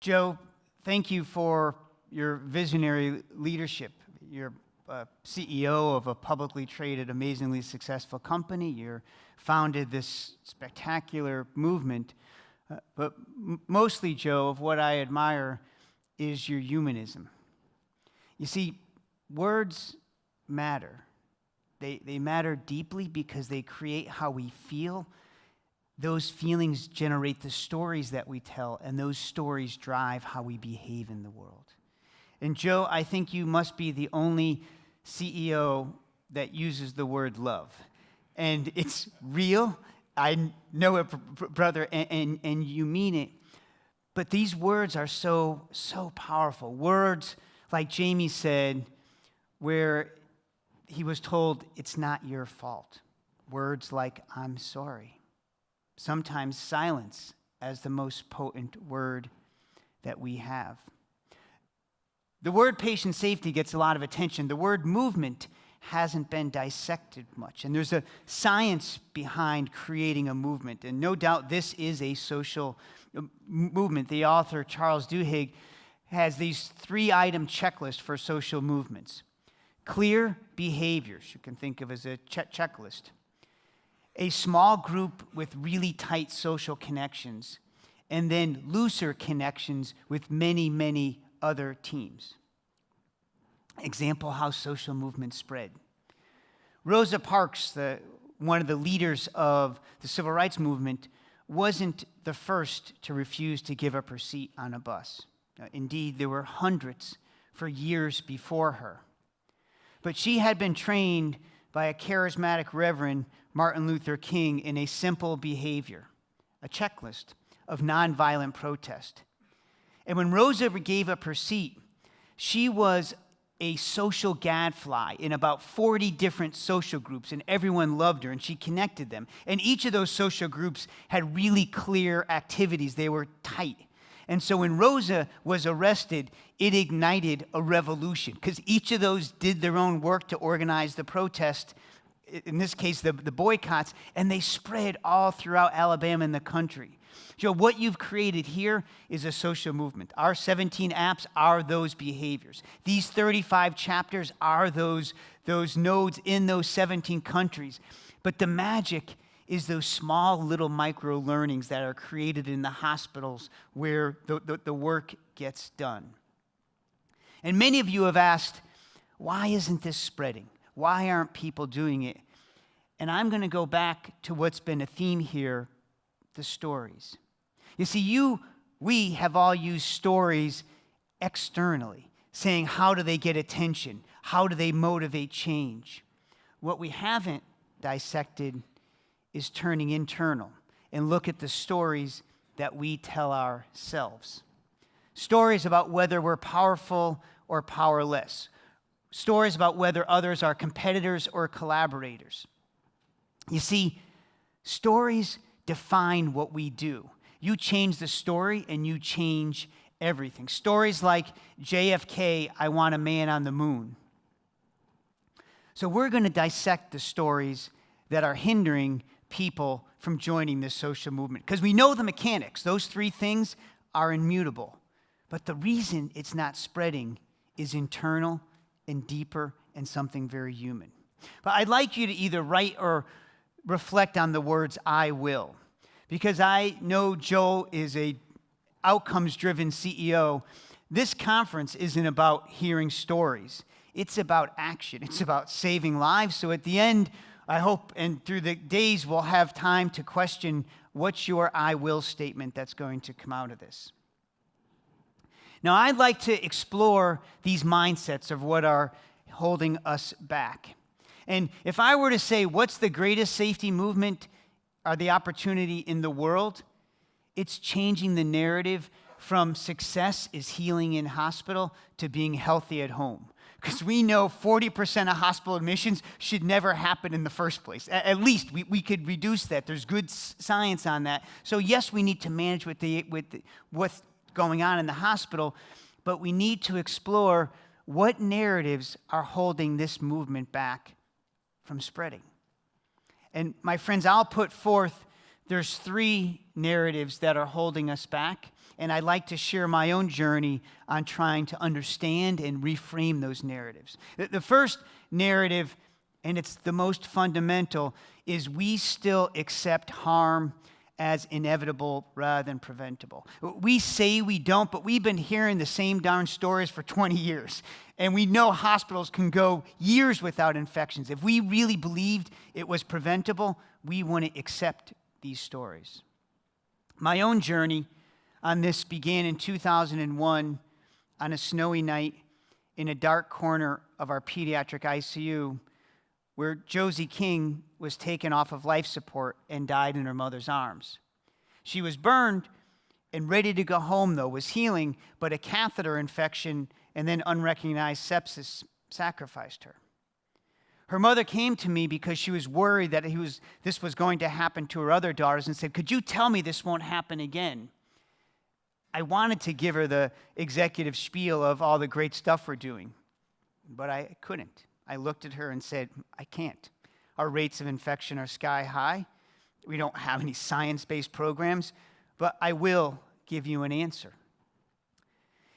Joe, thank you for your visionary leadership. You're a CEO of a publicly traded, amazingly successful company. You're founded this spectacular movement. Uh, but mostly, Joe, of what I admire is your humanism. You see, words matter. They, they matter deeply because they create how we feel. Those feelings generate the stories that we tell, and those stories drive how we behave in the world. And Joe, I think you must be the only CEO that uses the word love. And it's real. I know it, brother, and, and, and you mean it. But these words are so, so powerful. Words, like Jamie said, where he was told, It's not your fault. Words like, I'm sorry. Sometimes silence as the most potent word that we have. The word patient safety gets a lot of attention. The word movement hasn't been dissected much. And there's a science behind creating a movement. And no doubt this is a social uh, movement. The author, Charles Duhigg, has these three item checklist for social movements clear behaviors, you can think of as a che- checklist, a small group with really tight social connections, and then looser connections with many, many other teams. Example how social movements spread. Rosa Parks, the, one of the leaders of the civil rights movement, wasn't the first to refuse to give up her seat on a bus. Indeed, there were hundreds for years before her. But she had been trained by a charismatic Reverend Martin Luther King in a simple behavior, a checklist of nonviolent protest. And when Rosa gave up her seat, she was a social gadfly in about 40 different social groups, and everyone loved her, and she connected them. And each of those social groups had really clear activities, they were tight. And so when Rosa was arrested, it ignited a revolution because each of those did their own work to organize the protest, in this case, the, the boycotts, and they spread all throughout Alabama and the country. Joe, what you've created here is a social movement. Our 17 apps are those behaviors. These 35 chapters are those, those nodes in those 17 countries. But the magic is those small little micro learnings that are created in the hospitals where the, the, the work gets done. And many of you have asked, why isn't this spreading? Why aren't people doing it? And I'm going to go back to what's been a theme here the stories. You see, you, we have all used stories externally, saying, how do they get attention? How do they motivate change? What we haven't dissected is turning internal and look at the stories that we tell ourselves. Stories about whether we're powerful or powerless. Stories about whether others are competitors or collaborators. You see, stories define what we do. You change the story and you change everything. Stories like JFK, I want a man on the moon. So we're going to dissect the stories that are hindering people from joining this social movement because we know the mechanics. Those three things are immutable. But the reason it's not spreading is internal and deeper and something very human. But I'd like you to either write or reflect on the words I will because I know Joe is a outcomes driven CEO. This conference isn't about hearing stories. It's about action. It's about saving lives. So at the end, I hope and through the days we'll have time to question what's your I will statement that's going to come out of this. Now, I'd like to explore these mindsets of what are holding us back. And if I were to say, what's the greatest safety movement or the opportunity in the world? It's changing the narrative from success is healing in hospital to being healthy at home. Because we know 40% of hospital admissions should never happen in the first place. At least we, we could reduce that. There's good science on that. So, yes, we need to manage with, the, with the, what's going on in the hospital, but we need to explore what narratives are holding this movement back from spreading. And my friends, I'll put forth there's three narratives that are holding us back. And I'd like to share my own journey on trying to understand and reframe those narratives. The first narrative, and it's the most fundamental, is we still accept harm as inevitable rather than preventable. We say we don't, but we've been hearing the same darn stories for 20 years. And we know hospitals can go years without infections. If we really believed it was preventable, we wouldn't accept these stories. My own journey on this began in 2001 on a snowy night in a dark corner of our pediatric ICU where Josie King was taken off of life support and died in her mother's arms. She was burned and ready to go home, though, was healing, but a catheter infection and then unrecognized sepsis sacrificed her. Her mother came to me because she was worried that was, this was going to happen to her other daughters and said, Could you tell me this won't happen again? I wanted to give her the executive spiel of all the great stuff we're doing, but I couldn't. I looked at her and said, I can't. Our rates of infection are sky high. We don't have any science based programs, but I will give you an answer.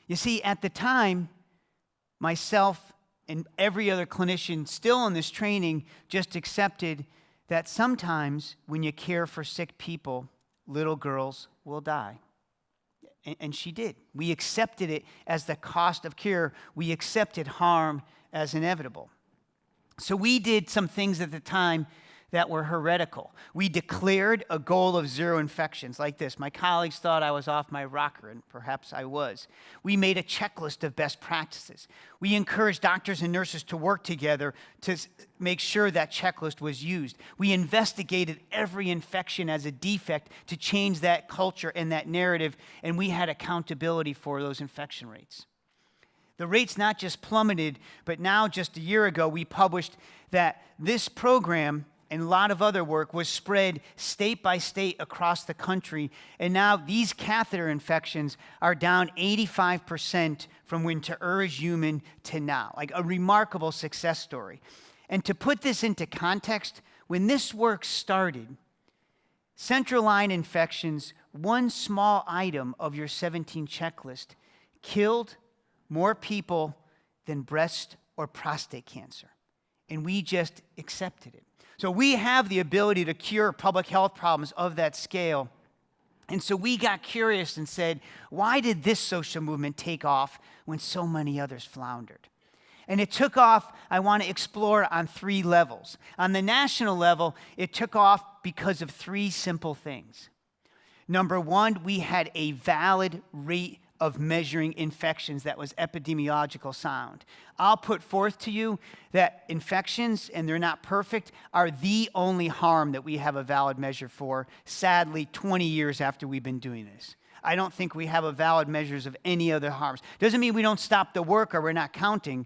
You see, at the time, myself and every other clinician still in this training just accepted that sometimes when you care for sick people, little girls will die. And she did. We accepted it as the cost of care. We accepted harm as inevitable. So we did some things at the time that were heretical. We declared a goal of zero infections like this. My colleagues thought I was off my rocker, and perhaps I was. We made a checklist of best practices. We encouraged doctors and nurses to work together to make sure that checklist was used. We investigated every infection as a defect to change that culture and that narrative, and we had accountability for those infection rates. The rates not just plummeted, but now, just a year ago, we published that this program and a lot of other work was spread state by state across the country. And now these catheter infections are down 85% from when To Err Is Human to now. Like a remarkable success story. And to put this into context, when this work started, central line infections, one small item of your 17 checklist, killed more people than breast or prostate cancer. And we just accepted it. So we have the ability to cure public health problems of that scale. And so we got curious and said, why did this social movement take off when so many others floundered? And it took off, I want to explore on three levels. On the national level, it took off because of three simple things. Number one, we had a valid rate of measuring infections that was epidemiological sound. I'll put forth to you that infections, and they're not perfect, are the only harm that we have a valid measure for, sadly, 20 years after we've been doing this. I don't think we have a valid measures of any other harms. Doesn't mean we don't stop the work or we're not counting,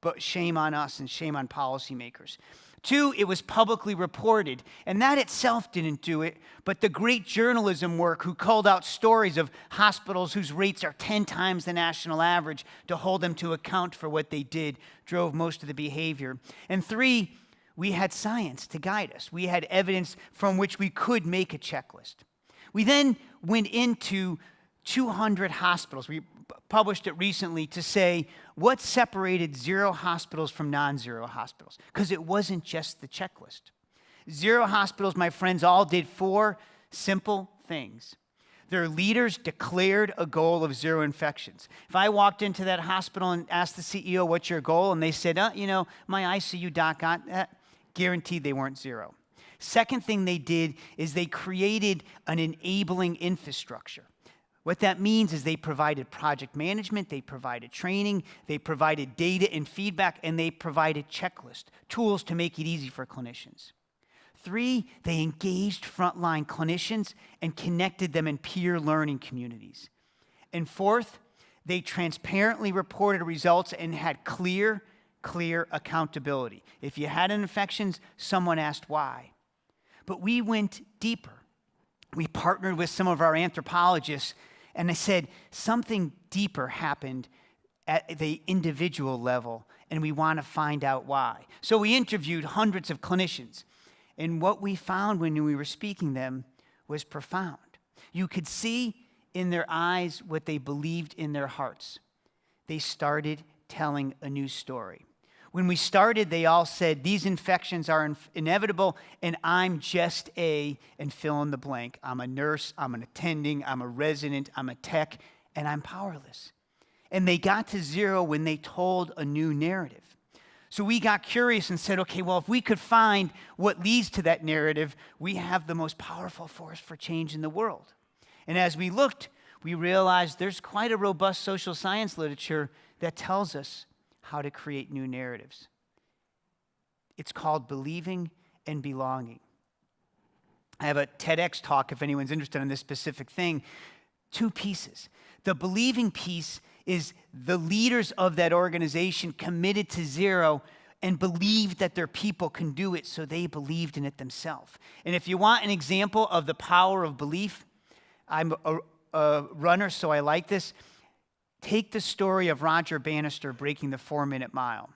but shame on us and shame on policymakers. Two, it was publicly reported. And that itself didn't do it, but the great journalism work who called out stories of hospitals whose rates are 10 times the national average to hold them to account for what they did drove most of the behavior. And three, we had science to guide us. We had evidence from which we could make a checklist. We then went into 200 hospitals. We published it recently to say what separated zero hospitals from non zero hospitals, because it wasn't just the checklist. Zero hospitals, my friends, all did four simple things. Their leaders declared a goal of zero infections. If I walked into that hospital and asked the CEO, What's your goal? and they said, uh, You know, my ICU doc got guaranteed they weren't zero. Second thing they did is they created an enabling infrastructure. What that means is they provided project management, they provided training, they provided data and feedback, and they provided checklist tools to make it easy for clinicians. Three, they engaged frontline clinicians and connected them in peer learning communities. And fourth, they transparently reported results and had clear, clear accountability. If you had an infection, someone asked why. But we went deeper. We partnered with some of our anthropologists and I said, something deeper happened at the individual level, and we want to find out why. So we interviewed hundreds of clinicians, and what we found when we were speaking them was profound. You could see in their eyes what they believed in their hearts. They started telling a new story. When we started, they all said, These infections are inevitable, and I'm just a, and fill in the blank. I'm a nurse, I'm an attending, I'm a resident, I'm a tech, and I'm powerless. And they got to zero when they told a new narrative. So we got curious and said, okay, well, if we could find what leads to that narrative, we have the most powerful force for change in the world. And as we looked, we realized there's quite a robust social science literature that tells us how to create new narratives. It's called believing and belonging. I have a TEDx talk if anyone's interested in this specific thing. Two pieces. The believing piece is the leaders of that organization committed to zero and believed that their people can do it, so they believed in it themselves. And if you want an example of the power of belief, I'm a, a runner, so I like this. Take the story of Roger Bannister breaking the four minute mile.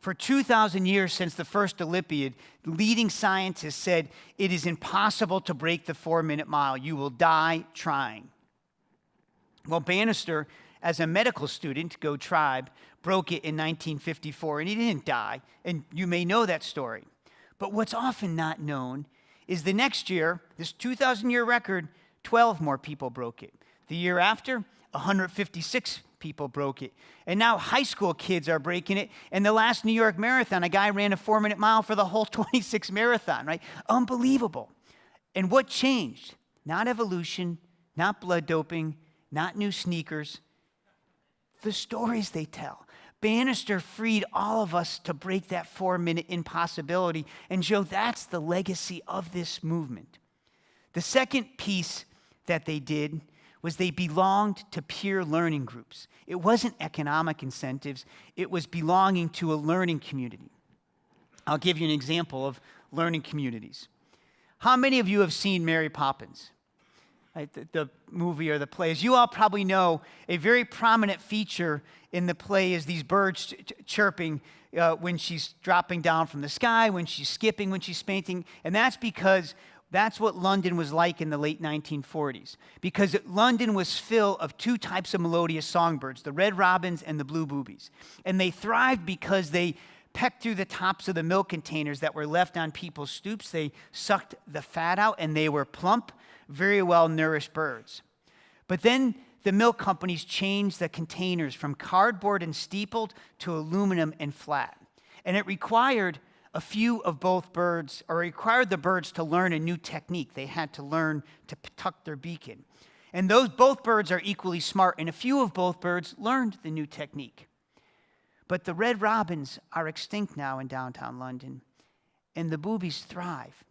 For 2,000 years since the first Olympiad, leading scientists said it is impossible to break the four minute mile. You will die trying. Well, Bannister as a medical student, Go Tribe, broke it in 1954, and he didn't die. And you may know that story. But what's often not known is the next year, this 2,000 year record, 12 more people broke it. The year after, 156 people broke it. And now high school kids are breaking it. And the last New York Marathon, a guy ran a four minute mile for the whole 26 marathon, right? Unbelievable. And what changed? Not evolution, not blood doping, not new sneakers, the stories they tell. Bannister freed all of us to break that four minute impossibility. And Joe, that's the legacy of this movement. The second piece that they did was they belonged to peer learning groups. It wasn't economic incentives, it was belonging to a learning community. I'll give you an example of learning communities. How many of you have seen Mary Poppins? right, the, the, movie or the play. As you all probably know, a very prominent feature in the play is these birds ch- ch- chirping uh, when she's dropping down from the sky, when she's skipping, when she's fainting. And that's because that's what London was like in the late 1940s. Because London was full of two types of melodious songbirds, the red robins and the blue boobies. And they thrived because they pecked through the tops of the milk containers that were left on people's stoops. They sucked the fat out and they were plump very well nourished birds. But then the milk companies changed the containers from cardboard and steepled to aluminum and flat. And it required a few of both birds, or required the birds to learn a new technique. They had to learn to tuck their beak in. And those both birds are equally smart, and a few of both birds learned the new technique. But the red robins are extinct now in downtown London, and the boobies thrive.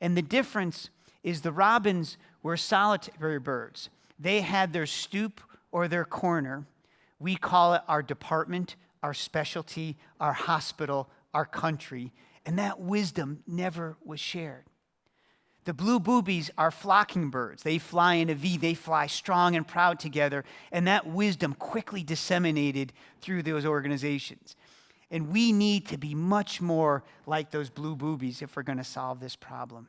And the difference is the robins were solitary birds. They had their stoop or their corner. We call it our department, our specialty, our hospital, our country, and that wisdom never was shared. The blue boobies are flocking birds. They fly in a V, they fly strong and proud together, and that wisdom quickly disseminated through those organizations. And we need to be much more like those blue boobies if we're going to solve this problem.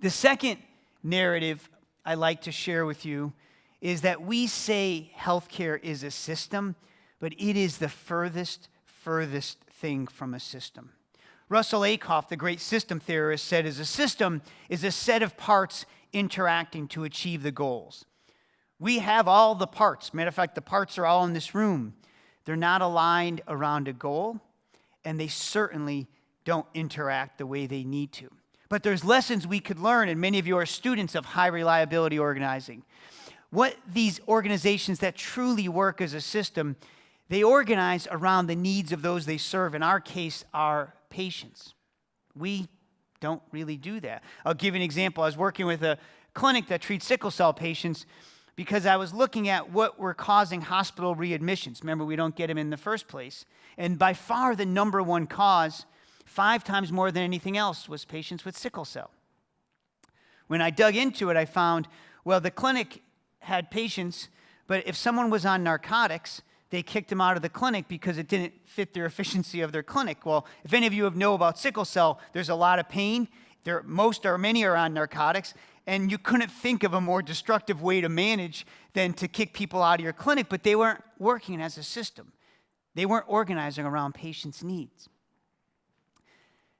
The second narrative I like to share with you is that we say healthcare is a system, but it is the furthest, furthest thing from a system. Russell Ackoff, the great system theorist, said as a system is a set of parts interacting to achieve the goals. We have all the parts. Matter of fact, the parts are all in this room. They're not aligned around a goal, and they certainly don't interact the way they need to. But there's lessons we could learn, and many of you are students of high reliability organizing. What these organizations that truly work as a system, they organize around the needs of those they serve. In our case, our patients. We don't really do that. I'll give an example. I was working with a clinic that treats sickle cell patients because I was looking at what were causing hospital readmissions. Remember, we don't get them in the first place. And by far, the number one cause Five times more than anything else was patients with sickle cell. When I dug into it, I found, well, the clinic had patients, but if someone was on narcotics, they kicked them out of the clinic because it didn't fit their efficiency of their clinic. Well, if any of you have know about sickle cell, there's a lot of pain There, most or many are on narcotics, and you couldn't think of a more destructive way to manage than to kick people out of your clinic, but they weren't working as a system. They weren't organizing around patients' needs.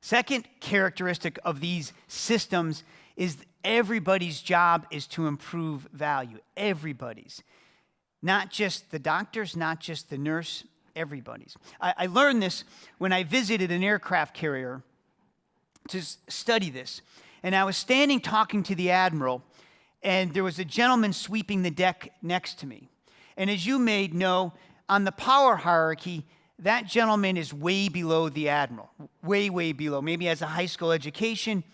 Second characteristic of these systems is everybody's job is to improve value. Everybody's. Not just the doctors, not just the nurse, everybody's. I, I learned this when I visited an aircraft carrier to study this. And I was standing talking to the admiral, and there was a gentleman sweeping the deck next to me. And as you may know, on the power hierarchy, that gentleman is way below the admiral, way, way below. Maybe has a high school education,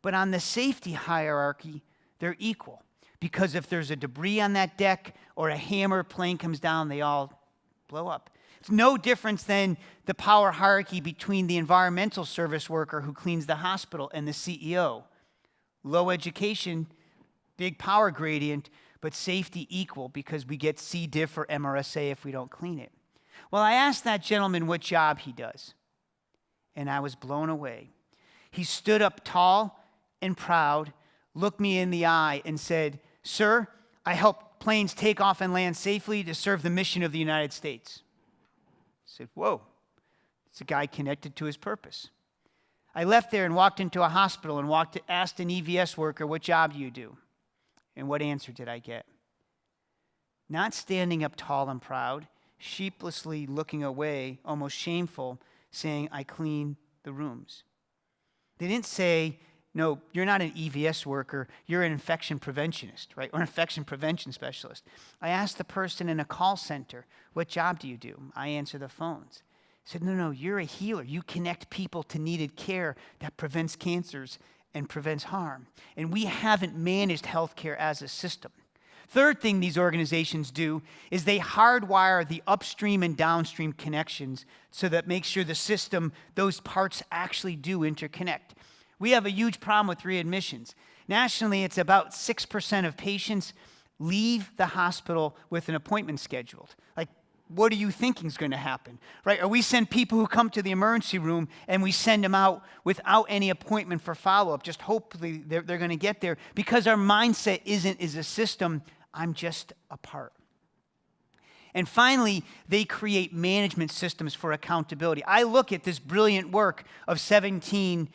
but on the safety hierarchy, they're equal. Because if there's a debris on that deck or a hammer plane comes down, they all blow up. It's no difference than the power hierarchy between the environmental service worker who cleans the hospital and the CEO. Low education, big power gradient, but safety equal because we get C. diff or MRSA if we don't clean it. Well, I asked that gentleman what job he does, and I was blown away. He stood up tall and proud, looked me in the eye, and said, Sir, I help planes take off and land safely to serve the mission of the United States I said, Whoa, it's a guy connected to his purpose. I left there and walked into a hospital and walked asked an EVS worker, What job do you do? And what answer did I get? Not standing up tall and proud, sheepishly looking away, almost shameful, saying, I clean the rooms. They didn't say, no, you're not an EVS worker, you're an infection preventionist, right? Or an infection prevention specialist. I asked the person in a call center, What job do you do? I answer the phones. He said, No, no, you're a healer. You connect people to needed care that prevents cancers and prevents harm. And we haven't managed healthcare as a system. Third thing these organizations do is they hardwire the upstream and downstream connections so that makes sure the system, those parts actually do interconnect. We have a huge problem with readmissions. Nationally, it's about 6% of patients leave the hospital with an appointment scheduled. Like, what are you thinking is going to happen? Right? Or we send people who come to the emergency room and we send them out without any appointment for follow up. Just hopefully they're, they're going to get there because our mindset isn't is a system, I'm just a part. And finally, they create management systems for accountability. I look at this brilliant work of 17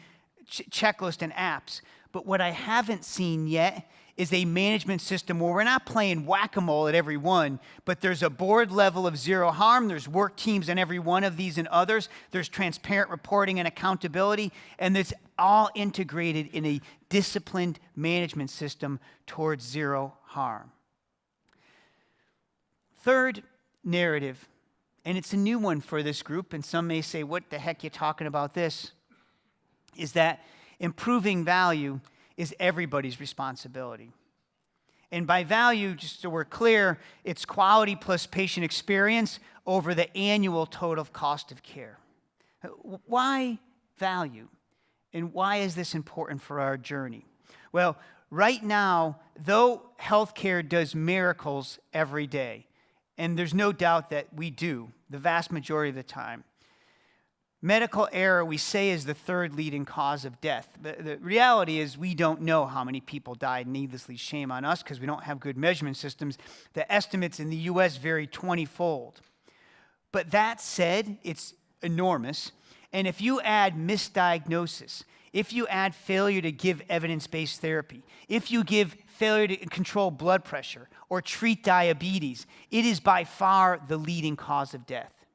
ch- checklist and apps. But what I haven't seen yet is a management system where we're not playing whack a mole at every one, but there's a board level of zero harm. There's work teams in every one of these and others. There's transparent reporting and accountability, and it's all integrated in a disciplined management system towards zero harm. Third narrative, and it's a new one for this group, and some may say, What the heck you talking about this? Is that improving value is everybody's responsibility. And by value, just so we're clear, it's quality plus patient experience over the annual total cost of care. Why value? And why is this important for our journey? Well, right now, though healthcare does miracles every day, and there's no doubt that we do the vast majority of the time, Medical error, we say, is the third leading cause of death. The, the reality is, we don't know how many people died needlessly. Shame on us because we don't have good measurement systems. The estimates in the US vary 20 fold. But that said, it's enormous. And if you add misdiagnosis, if you add failure to give evidence based therapy, if you give failure to control blood pressure or treat diabetes, it is by far the leading cause of death.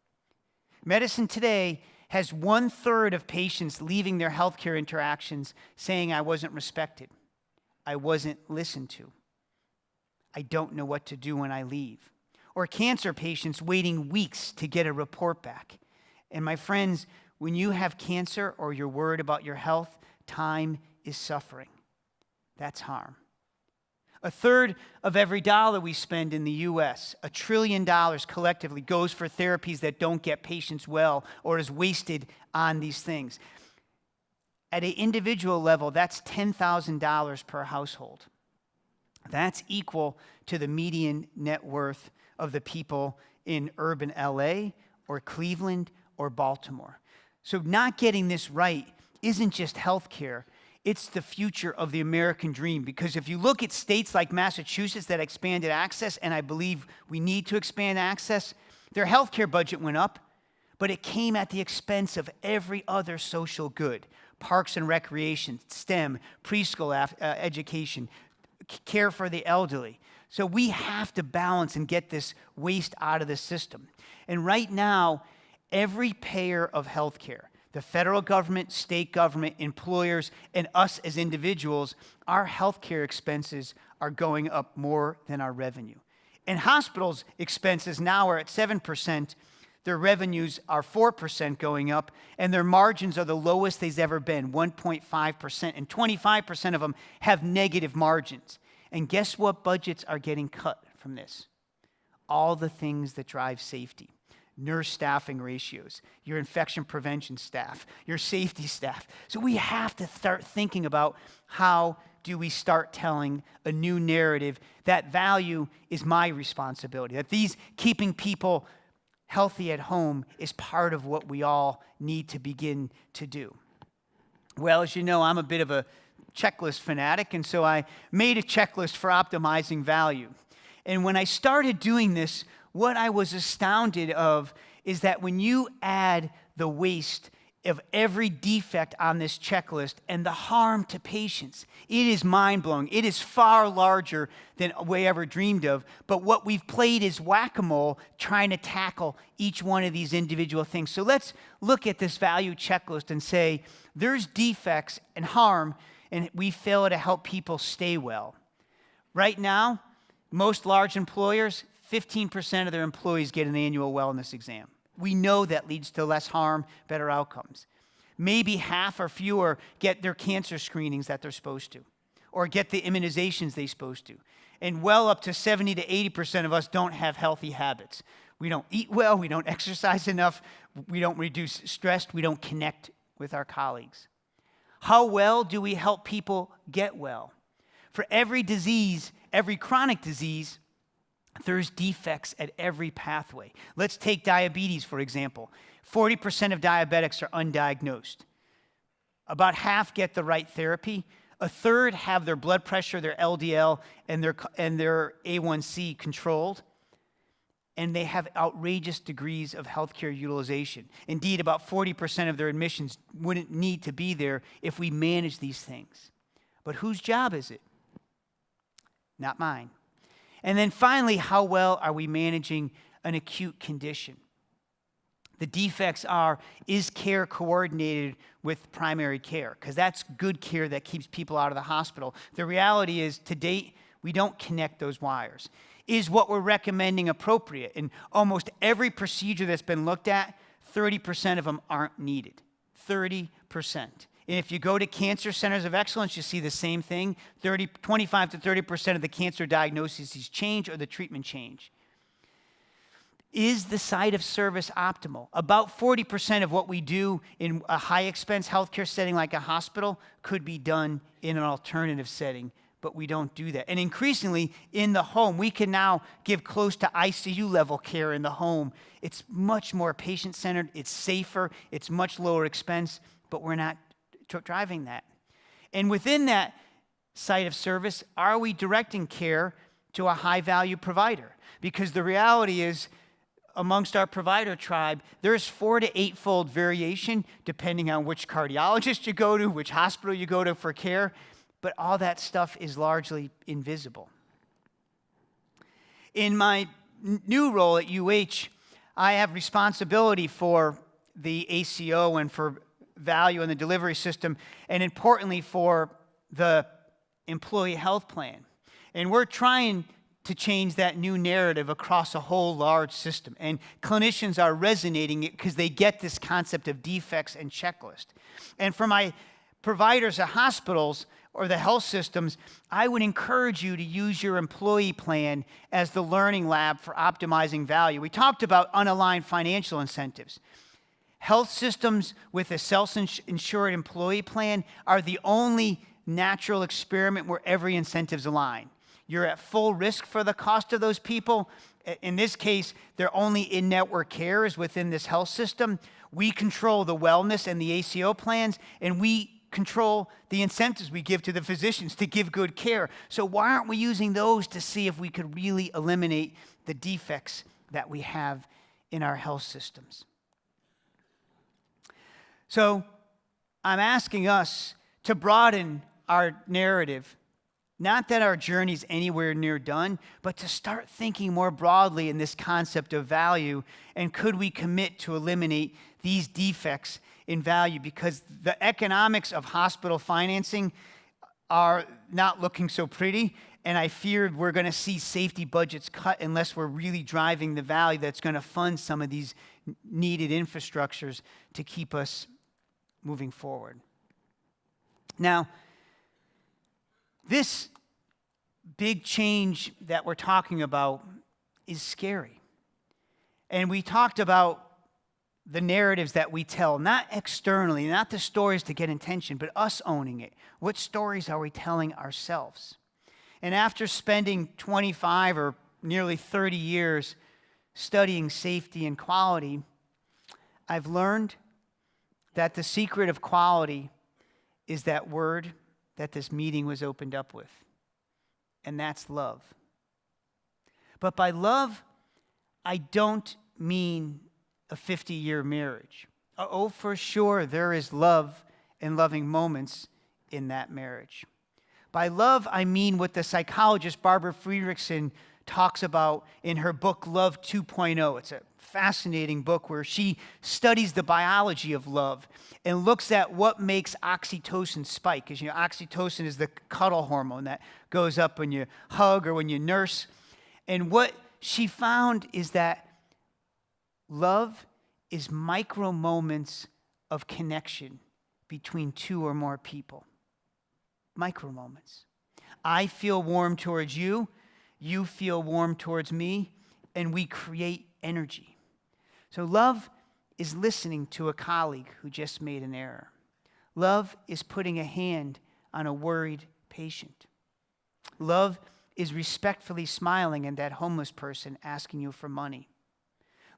Medicine today has one third of patients leaving their healthcare interactions saying, I wasn't respected, I wasn't listened to, I don't know what to do when I leave. Or cancer patients waiting weeks to get a report back. And my friends, when you have cancer or you're worried about your health, time is suffering. That's harm. A third of every dollar we spend in the US, a trillion dollars collectively, goes for therapies that don't get patients well or is wasted on these things. At an individual level, that's $10,000 per household. That's equal to the median net worth of the people in urban LA or Cleveland or Baltimore. So, not getting this right isn't just healthcare, It's the future of the American dream because if you look at states like Massachusetts that expanded access, and I believe we need to expand access, their healthcare budget went up, but it came at the expense of every other social good parks and recreation, STEM, preschool uh, education, care for the elderly. So we have to balance and get this waste out of the system. And right now, every payer of healthcare, the federal government, state government, employers, and us as individuals, our healthcare expenses are going up more than our revenue. And hospitals' expenses now are at 7%. Their revenues are 4% going up, and their margins are the lowest they've ever been 1.5%. And 25% of them have negative margins. And guess what budgets are getting cut from this? All the things that drive safety nurse staffing ratios, your infection prevention staff, your safety staff. So we have to start thinking about how do we start telling a new narrative that value is my responsibility, that these keeping people healthy at home is part of what we all need to begin to do. Well, as you know, I'm a bit of a checklist fanatic, and so I made a checklist for optimizing value. And when I started doing this, what I was astounded of is that when you add the waste of every defect on this checklist and the harm to patients, it is mind blowing. It is far larger than we ever dreamed of. But what we've played is whack a mole trying to tackle each one of these individual things. So let's look at this value checklist and say there's defects and harm, and we fail to help people stay well. Right now, most large employers 15% of their employees get an annual wellness exam. We know that leads to less harm, better outcomes. Maybe half or fewer get their cancer screenings that they're supposed to, or get the immunizations they're supposed to. And well up to 70 to 80% of us don't have healthy habits. We don't eat well, we don't exercise enough, we don't reduce stress, we don't connect with our colleagues. How well do we help people get well? For every disease, every chronic disease, there's defects at every pathway. Let's take diabetes, for example. 40% of diabetics are undiagnosed. About half get the right therapy. A third have their blood pressure, their LDL, and their, and their A1C controlled. And they have outrageous degrees of healthcare utilization. Indeed, about 40% of their admissions wouldn't need to be there if we manage these things. But whose job is it? Not mine. And then finally, how well are we managing an acute condition? The defects are is care coordinated with primary care? Because that's good care that keeps people out of the hospital. The reality is, to date, we don't connect those wires. Is what we're recommending appropriate? In almost every procedure that's been looked at, 30% of them aren't needed. 30%. And if you go to cancer centers of excellence, you see the same thing 30, 25 to 30% of the cancer diagnoses change or the treatment change. Is the site of service optimal? About 40% of what we do in a high expense healthcare setting like a hospital could be done in an alternative setting, but we don't do that. And increasingly in the home, we can now give close to ICU level care in the home. It's much more patient centered, it's safer, it's much lower expense, but we're not driving that? And within that site of service, are we directing care to a high value provider? Because the reality is, amongst our provider tribe, there's four to eight fold variation depending on which cardiologist you go to, which hospital you go to for care, but all that stuff is largely invisible. In my new role at UH, I have responsibility for the ACO and for value in the delivery system, and importantly, for the employee health plan. And we're trying to change that new narrative across a whole large system. And clinicians are resonating it because they get this concept of defects and checklist. And for my providers at hospitals or the health systems, I would encourage you to use your employee plan as the learning lab for optimizing value. We talked about unaligned financial incentives. Health systems with a self insured employee plan are the only natural experiment where every incentive's aligned. You're at full risk for the cost of those people. In this case, they're only in network care is within this health system. We control the wellness and the ACO plans, and we control the incentives we give to the physicians to give good care. So, why aren't we using those to see if we could really eliminate the defects that we have in our health systems? So, I'm asking us to broaden our narrative. Not that our journey's anywhere near done, but to start thinking more broadly in this concept of value and could we commit to eliminate these defects in value because the economics of hospital financing are not looking so pretty and I fear we're going to see safety budgets cut unless we're really driving the value that's going to fund some of these needed infrastructures to keep us moving forward. Now, this big change that we're talking about is scary. And we talked about the narratives that we tell, not externally, not the stories to get attention, but us owning it. What stories are we telling ourselves? And after spending 25 or nearly 30 years studying safety and quality, I've learned that the secret of quality is that word that this meeting was opened up with, and that's love. But by love, I don't mean a 50 year marriage. Oh, for sure, there is love and loving moments in that marriage. By love, I mean what the psychologist Barbara Fredrickson talks about in her book Love 2.0. It's a fascinating book where she studies the biology of love and looks at what makes oxytocin spike. Because you know, oxytocin is the cuddle hormone that goes up when you hug or when you nurse. And what she found is that love is micro moments of connection between two or more people. Micro moments. I feel warm towards you, you feel warm towards me, and we create energy. So, love is listening to a colleague who just made an error. Love is putting a hand on a worried patient. Love is respectfully smiling at that homeless person asking you for money.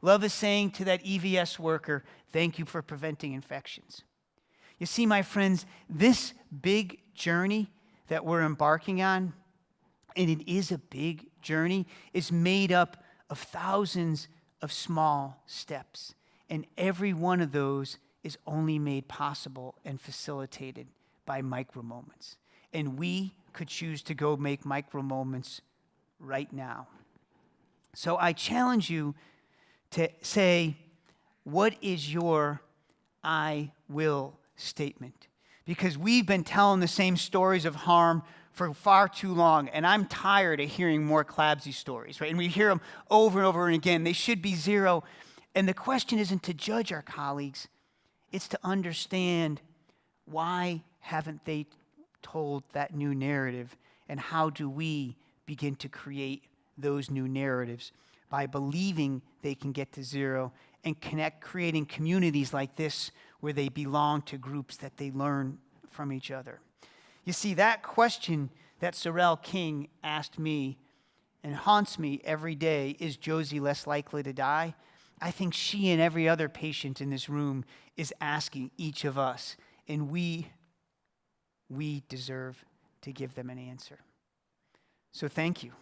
Love is saying to that EVS worker, Thank you for preventing infections. You see, my friends, this big journey that we're embarking on, and it is a big journey, is made up of thousands of small steps. And every one of those is only made possible and facilitated by micro moments. And we could choose to go make micro moments right now. So I challenge you to say, what is your I will statement? Because we've been telling the same stories of harm for far too long, and I'm tired of hearing more CLABSI stories, right? And we hear them over and over and again. They should be zero. And the question isn't to judge our colleagues, it's to understand why haven't they told that new narrative, and how do we begin to create those new narratives by believing they can get to zero and connect, creating communities like this where they belong to groups that they learn from each other. You see, that question that Sorrel King asked me and haunts me every day is Josie less likely to die? I think she and every other patient in this room is asking each of us, and we, we deserve to give them an answer. So thank you.